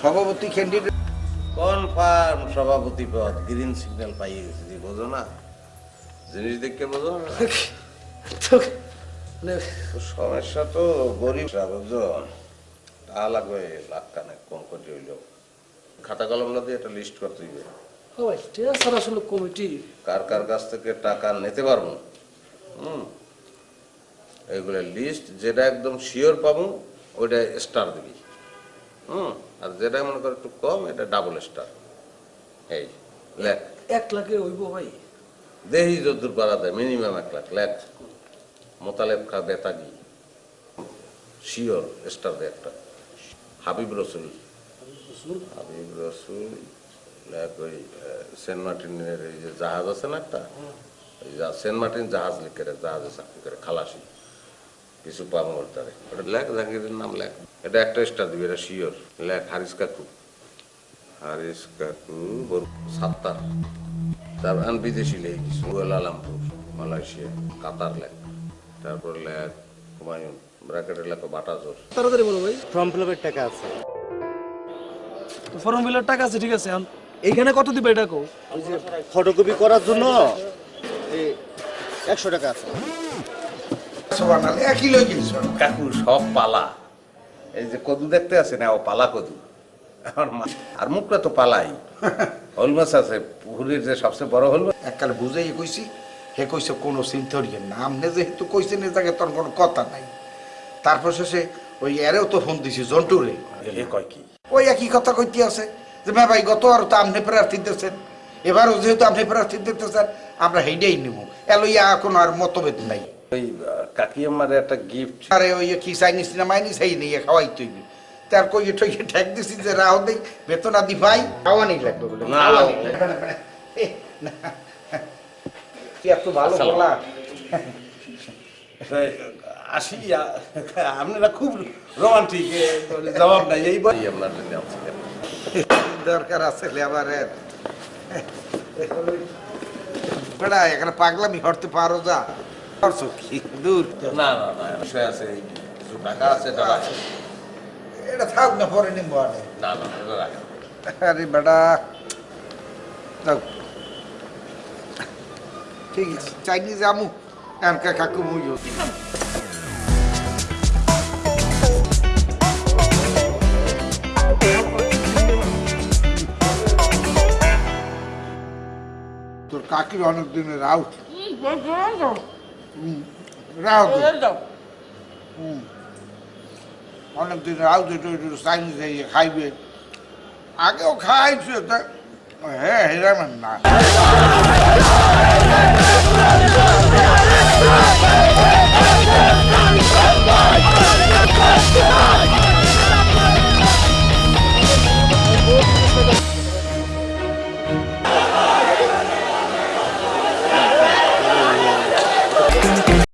সভাপতি candidate confirm সভাপতি পদ গ্রিন সিগন্যাল পাইয়ে গেছি বোঝো না? জিনিস দেখে বোঝো না? সমস্যা তো গরিব তা লাগবে লাখ কানে কম করে হইল খাতা কলম না দিয়ে একটা লিস্ট করতে হইবে। আসলে কমিটি কার কার কাছ থেকে টাকা নিতে পারব? হুম? এইগুলো লিস্ট যেটা একদম শিওর পাবো ওইটা স্টার দিবি। হুম। আর যেটা মনে করো একটু কম এটা ডাবল স্টার এই লেখ এক লাখে হইব ভাই। দেহি যদ্দুর পারা দেয় মিনিমাম এক লাখ লেখ মোতালেব খা বেতাগি শিওর স্টার দে একটা। হাবিব রসুল। হাবিব রসুল? ওই সেন্ট মার্টিনের এই যে জাহাজ আছে না একটা? ওই সেন্ট মার্টিন জাহাজ লিখে রে জাহাজে চাকরি করে খালাসি। কিছু পাবো ওর তারে ওটা লেখ জাহাঙ্গীরের নাম লেখ। এটা একটা স্টার দিবি এটা শিওর লেখ হারিস কাকু। হারিস কাকু বর- সাত্তার। তার আন বিদেশি লেখ আলামপুর মালয়েশিয়া কাতার লেখ। তারপর লেখ হুমায়ুন ব্র্যাকেটের লেখ বাটাজোর। তাড়াতাড়ি বলো ভাই। ফর্ম ফিল আপের টাকা আছে। তো ফর্ম ফিলার টাকা আছে ঠিক আছে। এইখানে কত দিবে এটা কো ওই যে ফটোকপি করার জন্য এই একশো টাকা আছে। কাকু সব পালা। এই যে কদু দেখতে আছে না ও পালা কদু। আর মুখটা তো পালাই। হল মাছ আছে পুকুরের যে সবচেয়ে বড় হল মাছ। এককালে বুঝাই কইছি হে কইছে কোনো চিন্তারিয়ে না যেহেতু তোর কোনো কথা নাই। তারপর শেষে ওই এরেও তো ফোন দিছি জন্টুরে। এ কয় কি? ওই একই কথা কইতে আছে যে ভাই গত আর তো আপনি প্রার্থী দিতেছেন। এবারও যেহেতু আপনি প্রার্থী দিতেছেন আমরা হেইডাই নিব এলইয়া এখন আর মতভেদ নাই। ওই কাকি আমার একটা গিফট আরে ওই কি চাইনিজ না মাইনিস খাওয়াই তৈরি তার কই ঠই ঠেক দিছি যে রাও দেই বেতন আদি ভাই খাওয়া নেই লাগবে বলে। খাওয়া নেই। তুই এত ভালো। বলা। আসি আপনারা খুব রোমান্টিক জবাব নাই। এই বই আপনার জন্য দরকার আছে লেবারের। বেড়া এখানে পাগলামি হরতে পারো যা। করছ কি দূর না না না বিষয় আছে এই কিছু টাকা আছে এটা রাখেন। এটা থাক না পরে নিম্ব আনে না না এটা রাখেন আরে বেটা ঠিক আছে চাইনিজ আমু এনকা কাকু মুইও তোর কাকির অনেক দিনের আউট অনেক দিনের আউট একটু চাইনিজ খাইবে। আগেও খাইছে হ্যাঁ হেরামেন না।